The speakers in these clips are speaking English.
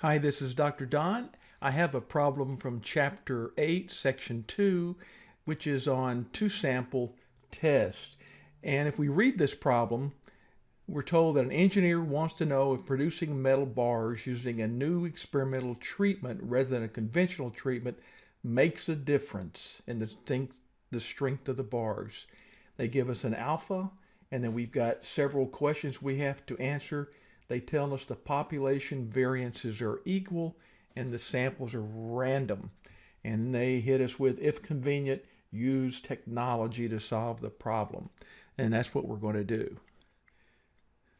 Hi, this is Dr. Don. I have a problem from Chapter 8, Section 2, which is on two-sample test. And if we read this problem, we're told that an engineer wants to know if producing metal bars using a new experimental treatment rather than a conventional treatment makes a difference in the strength, the strength of the bars. They give us an alpha, and then we've got several questions we have to answer. They tell us the population variances are equal and the samples are random. And they hit us with, if convenient, use technology to solve the problem. And that's what we're going to do.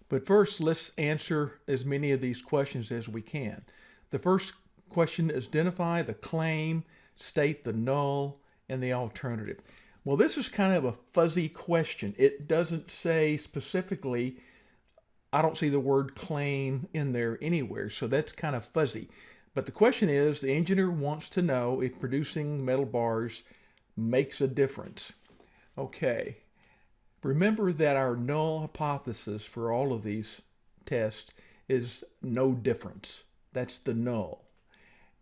But first, let's answer as many of these questions as we can. The first question is identify the claim, state the null, and the alternative. Well, this is kind of a fuzzy question. It doesn't say specifically, I don't see the word claim in there anywhere, so that's kind of fuzzy. But the question is, the engineer wants to know if producing metal bars makes a difference. Okay, remember that our null hypothesis for all of these tests is no difference. That's the null.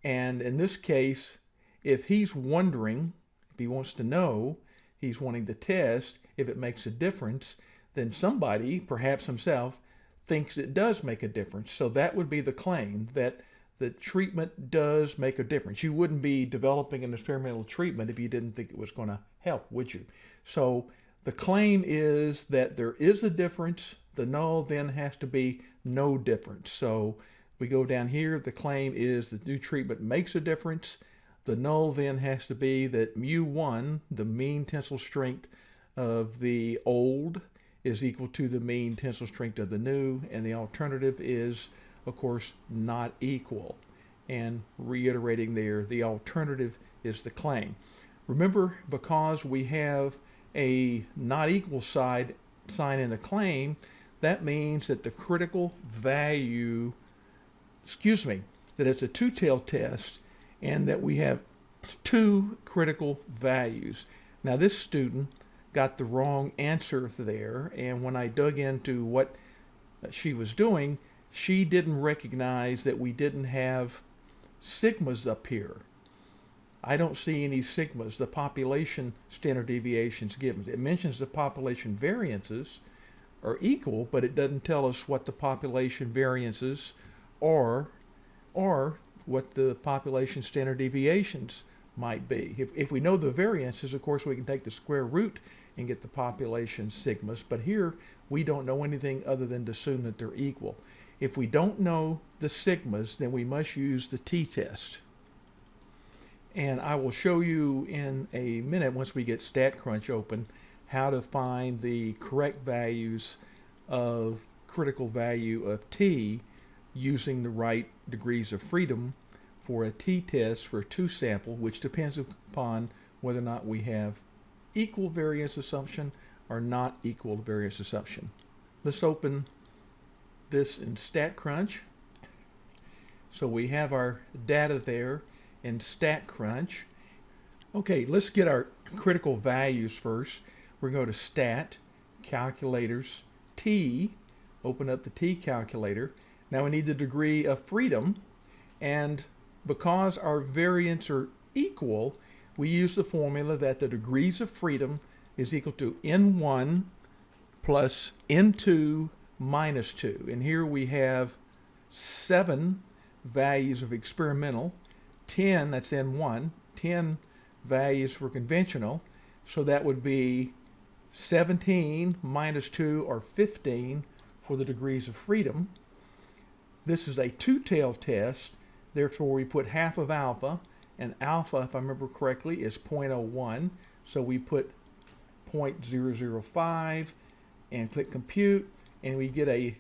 And in this case, if he's wondering, if he wants to know, he's wanting to test if it makes a difference, then somebody, perhaps himself, thinks it does make a difference. So that would be the claim that the treatment does make a difference. You wouldn't be developing an experimental treatment if you didn't think it was going to help, would you? So the claim is that there is a difference. The null then has to be no difference. So we go down here. The claim is the new treatment makes a difference. The null then has to be that mu1, the mean tensile strength of the old, is equal to the mean tensile strength of the new. And the alternative is, of course, not equal. And reiterating there, the alternative is the claim. Remember, because we have a not equal side sign in the claim, that means that the critical value, excuse me, that it's a two-tailed test and that we have two critical values. Now this student got the wrong answer there and when I dug into what she was doing, she didn't recognize that we didn't have sigmas up here. I don't see any sigmas, the population standard deviations given. It mentions the population variances are equal, but it doesn't tell us what the population variances are or what the population standard deviations might be. If, if we know the variances, of course, we can take the square root and get the population sigmas, but here we don't know anything other than to assume that they're equal. If we don't know the sigmas, then we must use the t-test. And I will show you in a minute, once we get StatCrunch open, how to find the correct values of critical value of t using the right degrees of freedom for a t-test for a two-sample, which depends upon whether or not we have equal variance assumption or not equal variance assumption. Let's open this in StatCrunch. So we have our data there in StatCrunch. Okay, let's get our critical values first. We're going to go to Stat, Calculators, T, open up the T calculator. Now we need the degree of freedom, and because our variants are equal, we use the formula that the degrees of freedom is equal to N1 plus N2 minus 2. And here we have seven values of experimental 10, that's N1, 10 values for conventional. So that would be 17 minus 2 or 15 for the degrees of freedom. This is a two-tailed test, therefore we put half of alpha, and alpha, if I remember correctly, is 0.01. So we put 0.005 and click compute, and we get a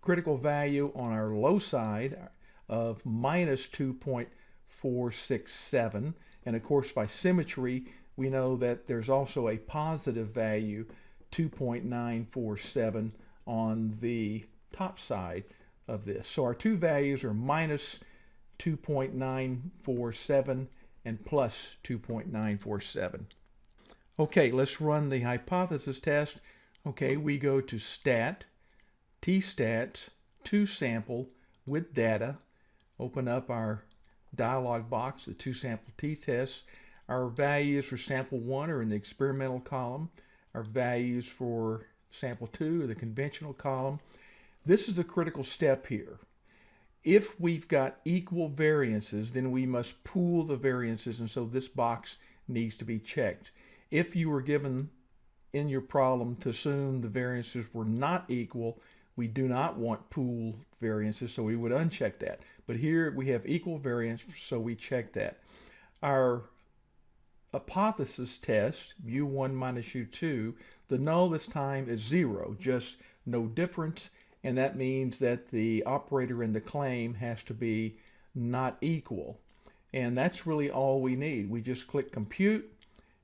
critical value on our low side, of minus 2.467. And of course, by symmetry, we know that there's also a positive value, 2.947 on the top side of this. So our two values are minus 2.947 and plus 2.947. Okay, let's run the hypothesis test. Okay, we go to stat, tstats, two sample with data, open up our dialog box, the two sample t-tests. Our values for sample one are in the experimental column. Our values for sample two are the conventional column. This is the critical step here. If we've got equal variances, then we must pool the variances, and so this box needs to be checked. If you were given in your problem to assume the variances were not equal, we do not want pool variances, so we would uncheck that. But here we have equal variance, so we check that. Our hypothesis test, u1 minus u2, the null this time is zero, just no difference, and that means that the operator in the claim has to be not equal. And that's really all we need. We just click compute,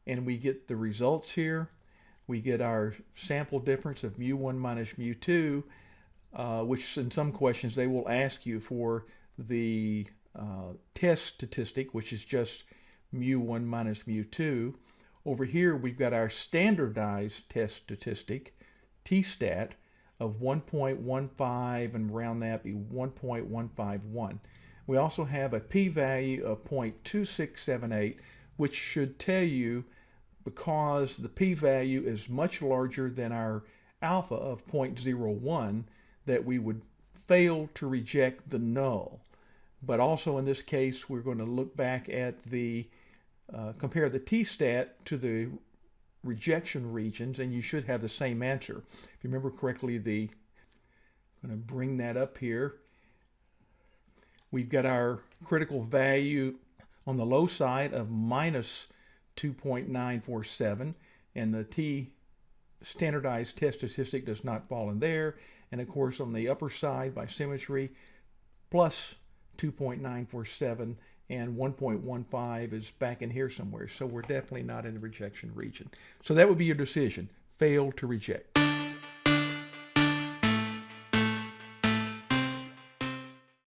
and we get the results here. We get our sample difference of mu1 minus mu2, uh, which in some questions they will ask you for the uh, test statistic, which is just mu1 minus mu2. Over here, we've got our standardized test statistic, t-stat, of 1.15 and round that be 1.151. We also have a p-value of 0.2678, which should tell you because the p-value is much larger than our alpha of 0.01 that we would fail to reject the null. But also in this case, we're going to look back at the, uh, compare the t-stat to the rejection regions, and you should have the same answer. If you remember correctly, the, I'm going to bring that up here. We've got our critical value on the low side of minus 2.947, and the t standardized test statistic does not fall in there. And of course, on the upper side by symmetry, plus 2.947 and 1.15 is back in here somewhere. So we're definitely not in the rejection region. So that would be your decision, fail to reject.